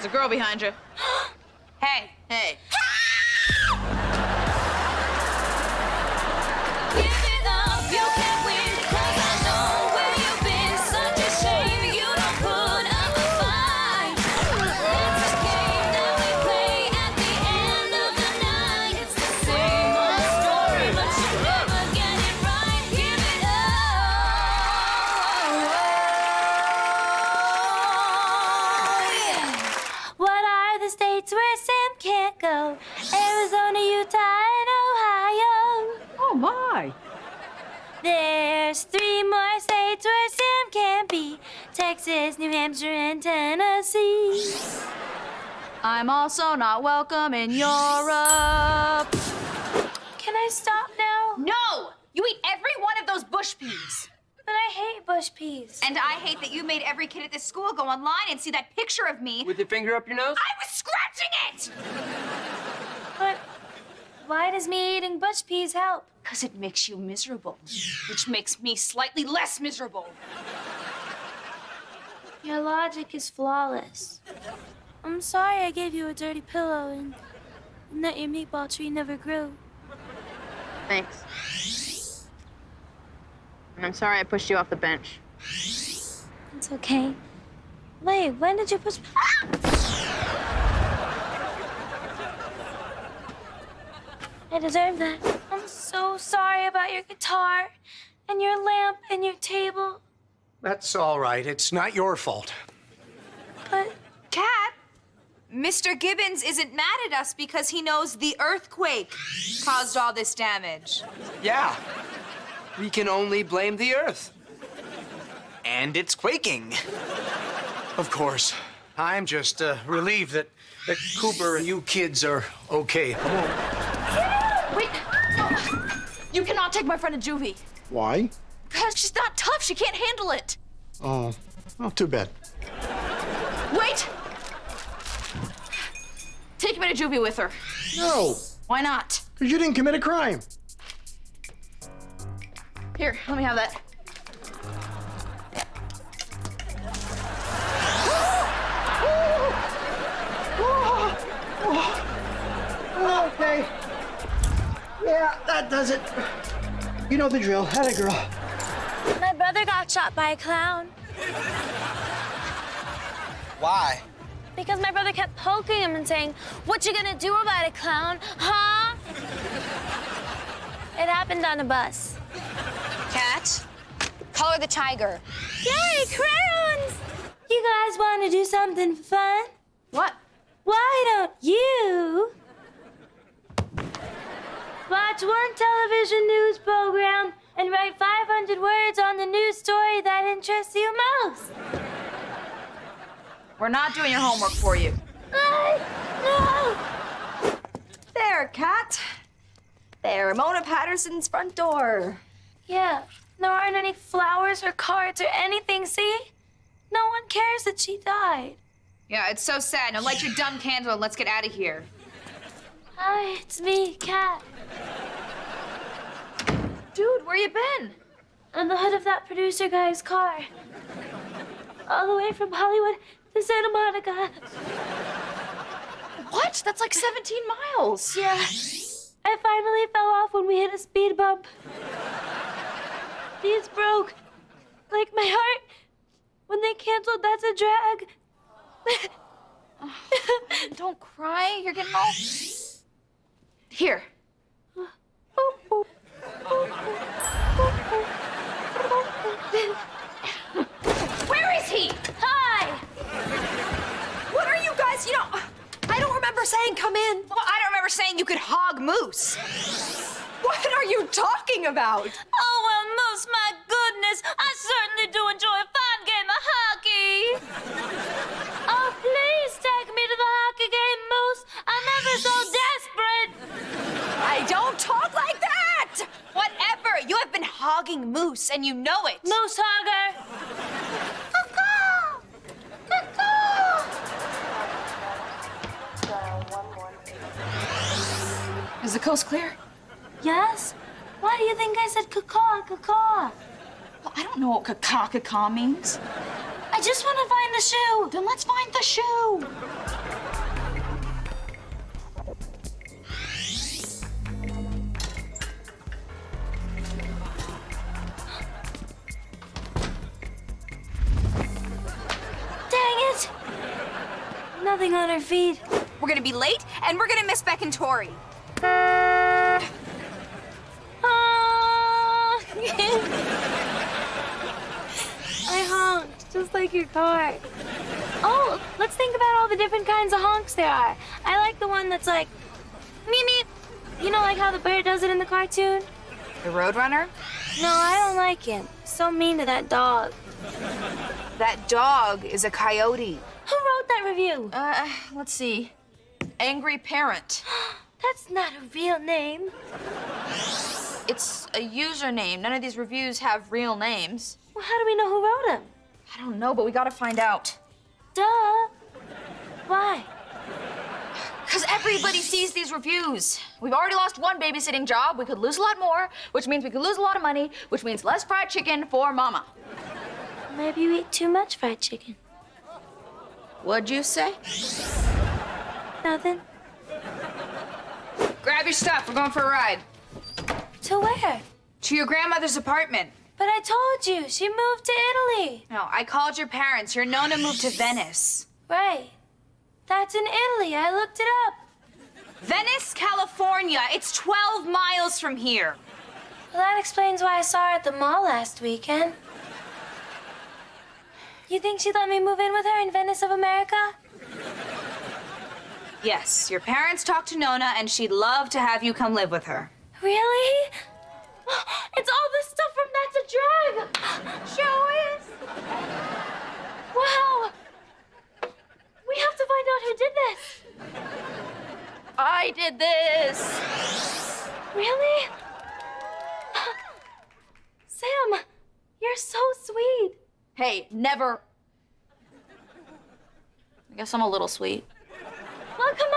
There's a girl behind you. hey, hey. Sam? Arizona, Utah, and Ohio. Oh, my. There's three more states where Sam can't be Texas, New Hampshire, and Tennessee. I'm also not welcome in Europe. Can I stop now? No! You eat every one of those bush peas. But I hate bush peas. And I hate that you made every kid at this school go online and see that picture of me. With your finger up your nose? I was scratching it! Why does me eating bush peas help? Because it makes you miserable, which makes me slightly less miserable. Your logic is flawless. I'm sorry I gave you a dirty pillow and, and that your meatball tree never grew. Thanks. And I'm sorry I pushed you off the bench. It's okay. Wait, when did you push? I deserve that. I'm so sorry about your guitar and your lamp and your table. That's all right. It's not your fault. But Cat, Mr. Gibbons isn't mad at us because he knows the earthquake caused all this damage. Yeah. We can only blame the Earth. And it's quaking. Of course. I'm just uh, relieved that, that Cooper and you kids are okay. Wait, no. You cannot take my friend to juvie. Why? Because she's not tough. She can't handle it. Oh, well, too bad. Wait! Take me to juvie with her. No, Why not? because you didn't commit a crime. Here, let me have that. Okay. Yeah, that does it. You know the drill. Had a girl. my brother got shot by a clown Why? because my brother kept poking him and saying, "What you gonna do about it, clown? Huh?" It happened on a bus. Cat, color the tiger. Yay, crayons! You guys want to do something fun? What? Why don't you watch one television news program and write 500 words on the news story that interests you most? We're not doing your homework for you. I, no! There, Cat. There, Mona Patterson's front door. Yeah, there aren't any flowers or cards or anything, see? No one cares that she died. Yeah, it's so sad. Now light your dumb candle and let's get out of here. Hi, it's me, Cat. Dude, where you been? On the hood of that producer guy's car. All the way from Hollywood to Santa Monica. What? That's like 17 miles. Yeah. I finally fell off when we hit a speed bump. These broke. Like my heart. When they canceled That's a Drag. Don't cry. You're getting all. Here. Oh. Where is he? Hi! What are you guys? You know, I don't remember saying come in. Well, I don't remember saying you could hog moose. What are you talking about? Oh, moose, and you know it. Moose hogger. Is the coast clear? Yes? Why do you think I said cacaw, cacaw? Well, I don't know what caca caca means. I just want to find the shoe. Then let's find the shoe. On her feet. We're gonna be late, and we're gonna miss Beck and Tori. Ah. I honked, just like your car. Oh, let's think about all the different kinds of honks there are. I like the one that's like, meep meep. You know, like how the bear does it in the cartoon? The Roadrunner? No, I don't like him. So mean to that dog. That dog is a coyote. Who wrote that review? Uh, let's see. Angry Parent. That's not a real name. It's a username. None of these reviews have real names. Well, how do we know who wrote them? I don't know, but we gotta find out. Duh. Why? Because everybody sees these reviews. We've already lost one babysitting job. We could lose a lot more, which means we could lose a lot of money, which means less fried chicken for Mama. Maybe you eat too much fried chicken. What'd you say? Nothing. Grab your stuff. We're going for a ride. To where? To your grandmother's apartment. But I told you, she moved to Italy. No, I called your parents. Your Nona moved to Venice. Right. That's in Italy. I looked it up. Venice, California. It's 12 miles from here. Well, that explains why I saw her at the mall last weekend. You think she'd let me move in with her in Venice of America? Yes, your parents talked to Nona, and she'd love to have you come live with her. Really? It's all the stuff from That's a Drag. Show us. Wow. We have to find out who did this. I did this. Really? Sam, you're so sweet. Hey, never. I guess I'm a little sweet. Well, come